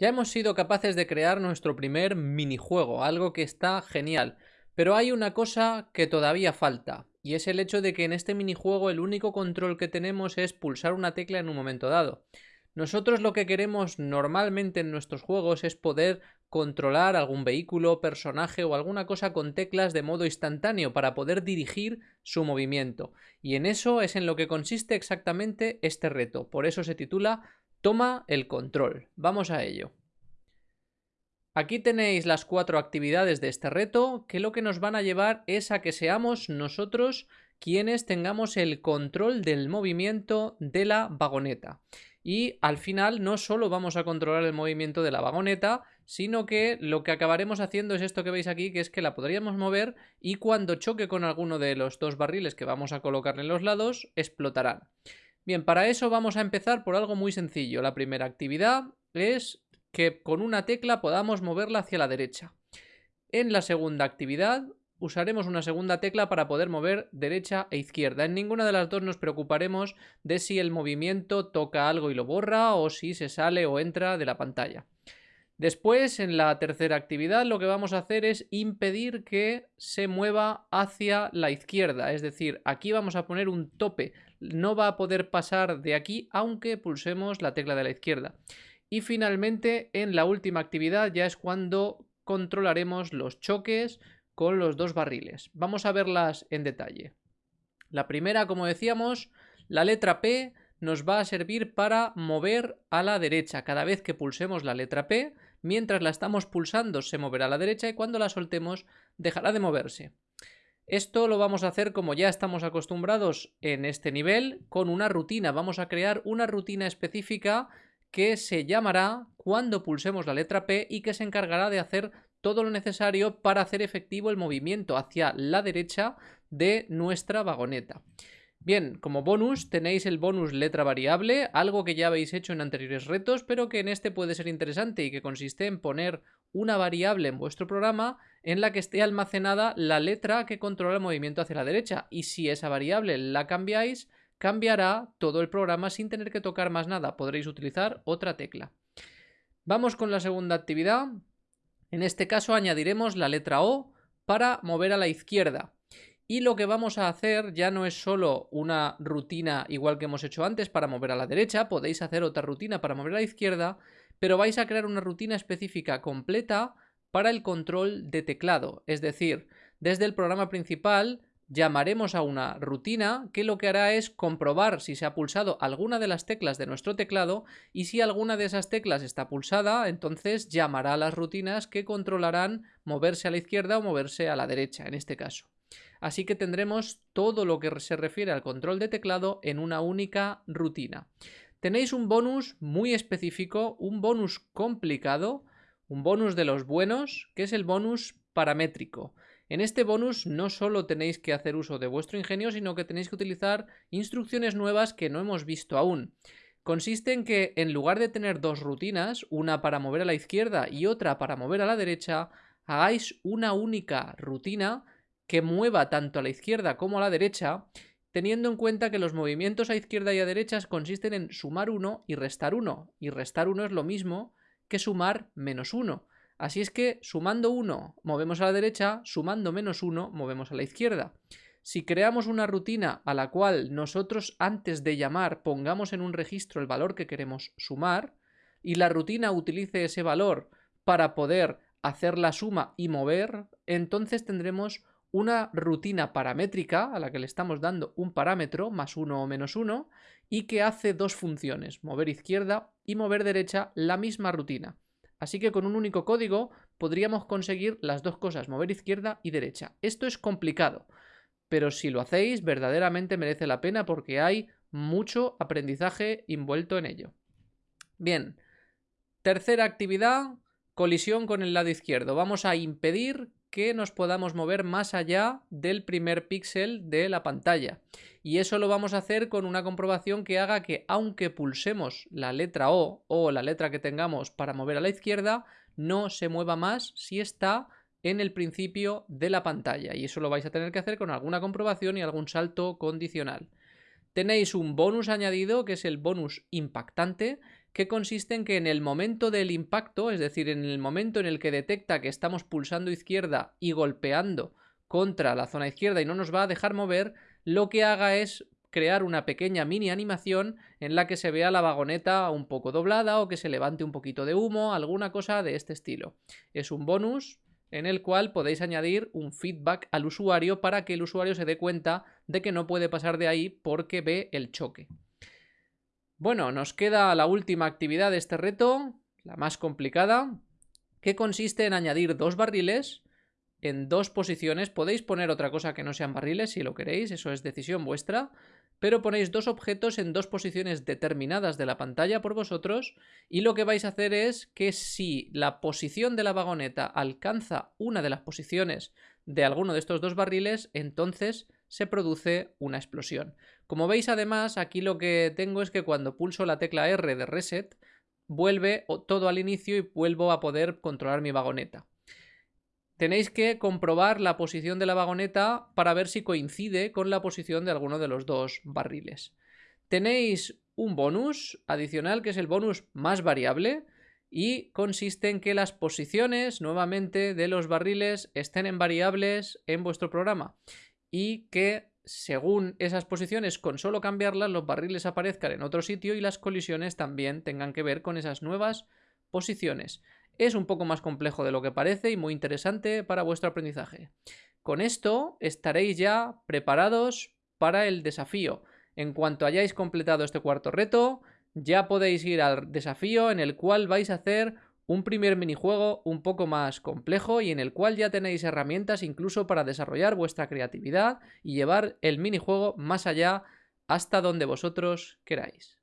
Ya hemos sido capaces de crear nuestro primer minijuego, algo que está genial. Pero hay una cosa que todavía falta, y es el hecho de que en este minijuego el único control que tenemos es pulsar una tecla en un momento dado. Nosotros lo que queremos normalmente en nuestros juegos es poder controlar algún vehículo, personaje o alguna cosa con teclas de modo instantáneo para poder dirigir su movimiento. Y en eso es en lo que consiste exactamente este reto. Por eso se titula Toma el control. Vamos a ello. Aquí tenéis las cuatro actividades de este reto que lo que nos van a llevar es a que seamos nosotros quienes tengamos el control del movimiento de la vagoneta. Y al final no solo vamos a controlar el movimiento de la vagoneta, sino que lo que acabaremos haciendo es esto que veis aquí, que es que la podríamos mover y cuando choque con alguno de los dos barriles que vamos a colocar en los lados, explotarán. Bien, para eso vamos a empezar por algo muy sencillo. La primera actividad es que con una tecla podamos moverla hacia la derecha. En la segunda actividad usaremos una segunda tecla para poder mover derecha e izquierda. En ninguna de las dos nos preocuparemos de si el movimiento toca algo y lo borra o si se sale o entra de la pantalla. Después, en la tercera actividad, lo que vamos a hacer es impedir que se mueva hacia la izquierda. Es decir, aquí vamos a poner un tope. No va a poder pasar de aquí aunque pulsemos la tecla de la izquierda. Y finalmente, en la última actividad ya es cuando controlaremos los choques con los dos barriles. Vamos a verlas en detalle. La primera, como decíamos, la letra P nos va a servir para mover a la derecha. Cada vez que pulsemos la letra P, mientras la estamos pulsando se moverá a la derecha y cuando la soltemos dejará de moverse. Esto lo vamos a hacer como ya estamos acostumbrados en este nivel, con una rutina. Vamos a crear una rutina específica que se llamará cuando pulsemos la letra P y que se encargará de hacer todo lo necesario para hacer efectivo el movimiento hacia la derecha de nuestra vagoneta. Bien, como bonus tenéis el bonus letra variable, algo que ya habéis hecho en anteriores retos, pero que en este puede ser interesante y que consiste en poner una variable en vuestro programa en la que esté almacenada la letra que controla el movimiento hacia la derecha. Y si esa variable la cambiáis, cambiará todo el programa sin tener que tocar más nada. Podréis utilizar otra tecla. Vamos con la segunda actividad. En este caso añadiremos la letra O para mover a la izquierda. Y lo que vamos a hacer ya no es solo una rutina igual que hemos hecho antes para mover a la derecha, podéis hacer otra rutina para mover a la izquierda, pero vais a crear una rutina específica completa para el control de teclado. Es decir, desde el programa principal llamaremos a una rutina que lo que hará es comprobar si se ha pulsado alguna de las teclas de nuestro teclado y si alguna de esas teclas está pulsada, entonces llamará a las rutinas que controlarán moverse a la izquierda o moverse a la derecha en este caso. Así que tendremos todo lo que se refiere al control de teclado en una única rutina. Tenéis un bonus muy específico, un bonus complicado, un bonus de los buenos, que es el bonus paramétrico. En este bonus no solo tenéis que hacer uso de vuestro ingenio, sino que tenéis que utilizar instrucciones nuevas que no hemos visto aún. Consiste en que en lugar de tener dos rutinas, una para mover a la izquierda y otra para mover a la derecha, hagáis una única rutina que mueva tanto a la izquierda como a la derecha, teniendo en cuenta que los movimientos a izquierda y a derecha consisten en sumar 1 y restar 1, y restar 1 es lo mismo que sumar menos 1. Así es que sumando 1 movemos a la derecha, sumando menos 1 movemos a la izquierda. Si creamos una rutina a la cual nosotros antes de llamar pongamos en un registro el valor que queremos sumar, y la rutina utilice ese valor para poder hacer la suma y mover, entonces tendremos una rutina paramétrica a la que le estamos dando un parámetro, más uno o menos uno, y que hace dos funciones, mover izquierda y mover derecha, la misma rutina. Así que con un único código podríamos conseguir las dos cosas, mover izquierda y derecha. Esto es complicado, pero si lo hacéis verdaderamente merece la pena porque hay mucho aprendizaje envuelto en ello. Bien, tercera actividad, colisión con el lado izquierdo. Vamos a impedir que nos podamos mover más allá del primer píxel de la pantalla. Y eso lo vamos a hacer con una comprobación que haga que aunque pulsemos la letra O o la letra que tengamos para mover a la izquierda, no se mueva más si está en el principio de la pantalla. Y eso lo vais a tener que hacer con alguna comprobación y algún salto condicional. Tenéis un bonus añadido que es el bonus impactante, que consiste en que en el momento del impacto, es decir, en el momento en el que detecta que estamos pulsando izquierda y golpeando contra la zona izquierda y no nos va a dejar mover, lo que haga es crear una pequeña mini animación en la que se vea la vagoneta un poco doblada o que se levante un poquito de humo, alguna cosa de este estilo. Es un bonus en el cual podéis añadir un feedback al usuario para que el usuario se dé cuenta de que no puede pasar de ahí porque ve el choque. Bueno, nos queda la última actividad de este reto, la más complicada, que consiste en añadir dos barriles en dos posiciones. Podéis poner otra cosa que no sean barriles si lo queréis, eso es decisión vuestra, pero ponéis dos objetos en dos posiciones determinadas de la pantalla por vosotros y lo que vais a hacer es que si la posición de la vagoneta alcanza una de las posiciones de alguno de estos dos barriles, entonces se produce una explosión. Como veis además, aquí lo que tengo es que cuando pulso la tecla R de reset, vuelve todo al inicio y vuelvo a poder controlar mi vagoneta. Tenéis que comprobar la posición de la vagoneta para ver si coincide con la posición de alguno de los dos barriles. Tenéis un bonus adicional que es el bonus más variable y consiste en que las posiciones nuevamente de los barriles estén en variables en vuestro programa y que según esas posiciones con solo cambiarlas los barriles aparezcan en otro sitio y las colisiones también tengan que ver con esas nuevas posiciones. Es un poco más complejo de lo que parece y muy interesante para vuestro aprendizaje. Con esto estaréis ya preparados para el desafío. En cuanto hayáis completado este cuarto reto, ya podéis ir al desafío en el cual vais a hacer un primer minijuego un poco más complejo y en el cual ya tenéis herramientas incluso para desarrollar vuestra creatividad y llevar el minijuego más allá hasta donde vosotros queráis.